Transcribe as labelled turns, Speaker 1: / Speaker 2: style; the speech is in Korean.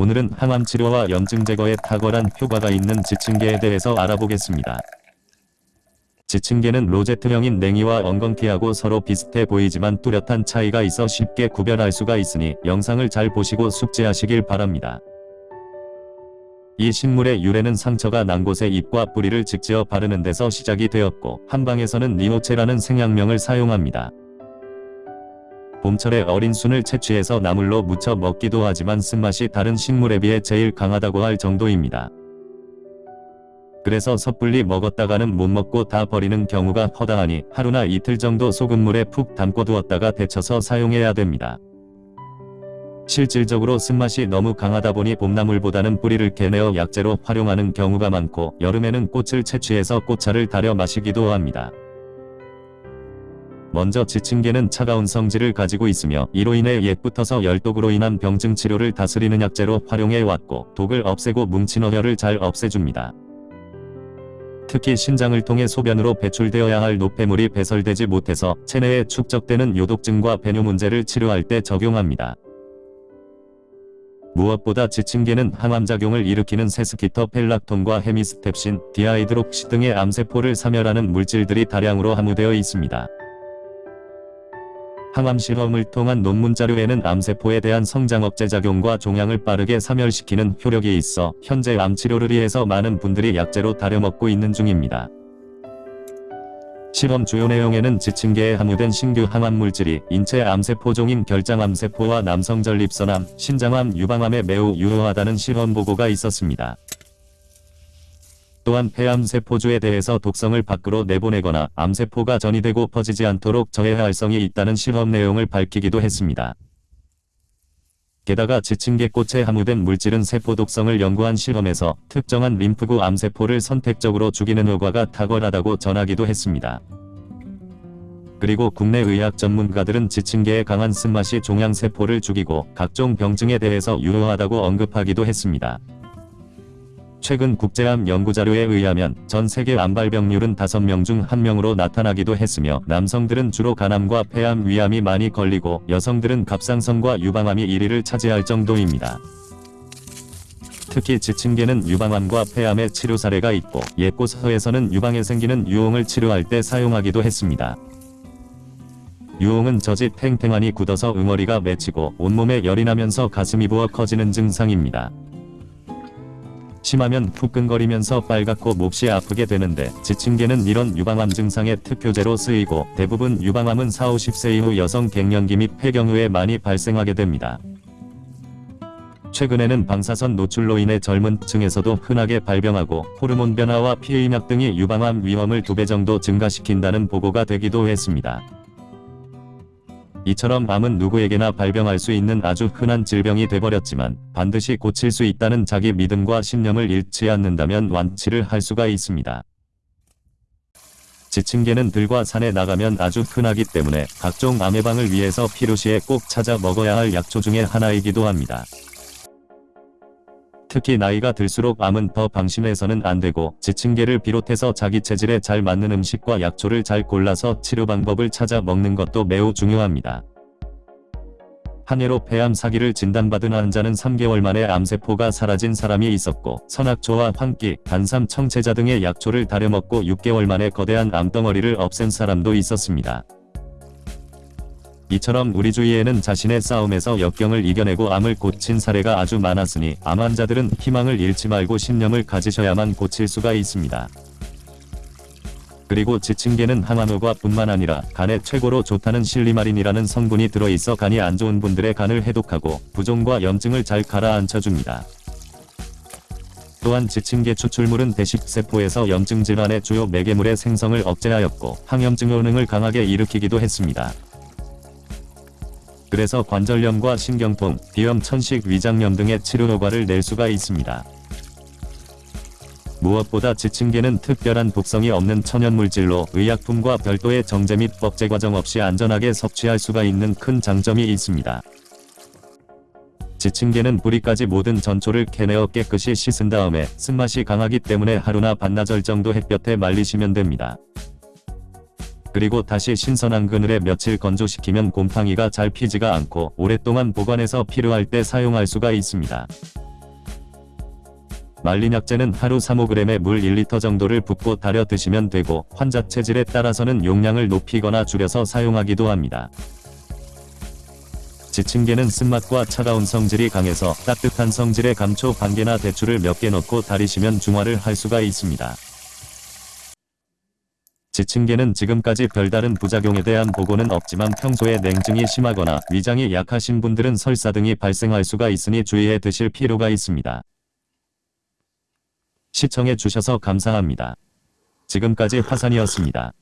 Speaker 1: 오늘은 항암 치료와 염증 제거에 탁월한 효과가 있는 지층계에 대해서 알아보겠습니다. 지층계는 로제트형인 냉이와 엉겅퀴하고 서로 비슷해 보이지만 뚜렷한 차이가 있어 쉽게 구별할 수가 있으니 영상을 잘 보시고 숙지하시길 바랍니다. 이 식물의 유래는 상처가 난 곳에 잎과 뿌리를 직지어 바르는 데서 시작이 되었고 한방에서는 니노체라는 생약명을 사용합니다. 봄철에 어린 순을 채취해서 나물로 무쳐 먹기도 하지만 쓴맛이 다른 식물에 비해 제일 강하다고 할 정도입니다. 그래서 섣불리 먹었다가는 못 먹고 다 버리는 경우가 허다하니 하루나 이틀 정도 소금물에 푹 담궈 두었다가 데쳐서 사용해야 됩니다. 실질적으로 쓴맛이 너무 강하다 보니 봄나물보다는 뿌리를 캐내어 약재로 활용하는 경우가 많고 여름에는 꽃을 채취해서 꽃차를 달여 마시기도 합니다. 먼저 지칭개는 차가운 성질을 가지고 있으며 이로 인해 옛부터서 열독으로 인한 병증 치료를 다스리는 약재로 활용해 왔고 독을 없애고 뭉친 어혈을 잘 없애줍니다. 특히 신장을 통해 소변으로 배출되어야 할 노폐물이 배설되지 못해서 체내에 축적되는 요독증과 배뇨 문제를 치료할 때 적용합니다. 무엇보다 지칭개는 항암작용을 일으키는 sesquiterpene lactone과 hemistepsin, dihydroxy 등의 암세포를 사멸하는 물질들이 다량으로 함유되어 있습니다. 항암 실험을 통한 논문 자료에는 암세포에 대한 성장 억제 작용과 종양을 빠르게 사멸시키는 효력이 있어 현재 암 치료를 위해서 많은 분들이 약재로 다려먹고 있는 중입니다. 실험 주요 내용에는 지층계에 함유된 신규 항암 물질이 인체 암세포종인 결장암세포와 남성 전립선암, 신장암 유방암에 매우 유효하다는 실험 보고가 있었습니다. 또한 폐암세포주에 대해서 독성을 밖으로 내보내거나 암세포가 전이되고 퍼지지 않도록 저해할 활성이 있다는 실험 내용을 밝히기도 했습니다. 게다가 지층계꽃에 함유된 물질은 세포 독성을 연구한 실험에서 특정한 림프구 암세포를 선택적으로 죽이는 효과가 탁월하다고 전하기도 했습니다. 그리고 국내 의학 전문가들은 지층계의 강한 쓴맛이 종양세포를 죽이고 각종 병증에 대해서 유효하다고 언급하기도 했습니다. 최근 국제암 연구자료에 의하면 전 세계 암발병률은 5명 중 1명으로 나타나기도 했으며 남성들은 주로 간암과 폐암 위암이 많이 걸리고 여성들은 갑상선과 유방암이 1위를 차지할 정도입니다. 특히 지층계는 유방암과 폐암의 치료 사례가 있고 옛고서에서는 유방에 생기는 유홍을 치료할 때 사용하기도 했습니다. 유홍은 젖이 팽팽하니 굳어서 응어리가 맺히고 온몸에 열이 나면서 가슴이 부어 커지는 증상입니다. 심하면 후끈거리면서 빨갛고 몹시 아프게 되는데 지층계는 이런 유방암 증상의 특효제로 쓰이고 대부분 유방암은 4, 50세 이후 여성 갱년기 및 폐경 후에 많이 발생하게 됩니다. 최근에는 방사선 노출로 인해 젊은 층에서도 흔하게 발병하고 호르몬 변화와 피해임약 등이 유방암 위험을 2배 정도 증가시킨다는 보고가 되기도 했습니다. 이처럼 암은 누구에게나 발병할 수 있는 아주 흔한 질병이 돼버렸지만 반드시 고칠 수 있다는 자기 믿음과 신념을 잃지 않는다면 완치를 할 수가 있습니다. 지층계는 들과 산에 나가면 아주 흔하기 때문에 각종 암 예방을 위해서 필요시에 꼭 찾아 먹어야 할 약초 중의 하나이기도 합니다. 특히 나이가 들수록 암은 더 방심해서는 안되고 지층계를 비롯해서 자기 체질에 잘 맞는 음식과 약초를 잘 골라서 치료 방법을 찾아 먹는 것도 매우 중요합니다. 한 해로 폐암 사기를 진단받은 환자는 3개월 만에 암세포가 사라진 사람이 있었고 선악초와 황기, 간삼, 청채자 등의 약초를 다려먹고 6개월 만에 거대한 암덩어리를 없앤 사람도 있었습니다. 이처럼 우리 주위에는 자신의 싸움에서 역경을 이겨내고 암을 고친 사례가 아주 많았으니 암 환자들은 희망을 잃지 말고 신념을 가지셔야만 고칠 수가 있습니다. 그리고 지층계는 항암효과 뿐만 아니라 간에 최고로 좋다는 실리마린이라는 성분이 들어있어 간이 안 좋은 분들의 간을 해독하고 부종과 염증을 잘 가라앉혀줍니다. 또한 지층계 추출물은 대식세포에서 염증 질환의 주요 매개물의 생성을 억제하였고 항염증 효능을 강하게 일으키기도 했습니다. 그래서 관절염과 신경통, 비염, 천식, 위장염 등의 치료 효과를 낼 수가 있습니다. 무엇보다 지층계는 특별한 독성이 없는 천연물질로 의약품과 별도의 정제 및 법제 과정 없이 안전하게 섭취할 수가 있는 큰 장점이 있습니다. 지층계는 뿌리까지 모든 전초를 캐내어 깨끗이 씻은 다음에 쓴맛이 강하기 때문에 하루나 반나절 정도 햇볕에 말리시면 됩니다. 그리고 다시 신선한 그늘에 며칠 건조시키면 곰팡이가 잘 피지가 않고 오랫동안 보관해서 필요할 때 사용할 수가 있습니다. 말린 약재는 하루 3-5g의 물 1리터 정도를 붓고 달여 드시면 되고 환자 체질에 따라서는 용량을 높이거나 줄여서 사용하기도 합니다. 지층계는 쓴맛과 차가운 성질이 강해서 따뜻한 성질의 감초 반개나 대추를 몇 개 넣고 달이시면 중화를 할 수가 있습니다. 지층계는 지금까지 별다른 부작용에 대한 보고는 없지만 평소에 냉증이 심하거나 위장이 약하신 분들은 설사 등이 발생할 수가 있으니 주의해 드실 필요가 있습니다. 시청해 주셔서 감사합니다. 지금까지 화산이었습니다.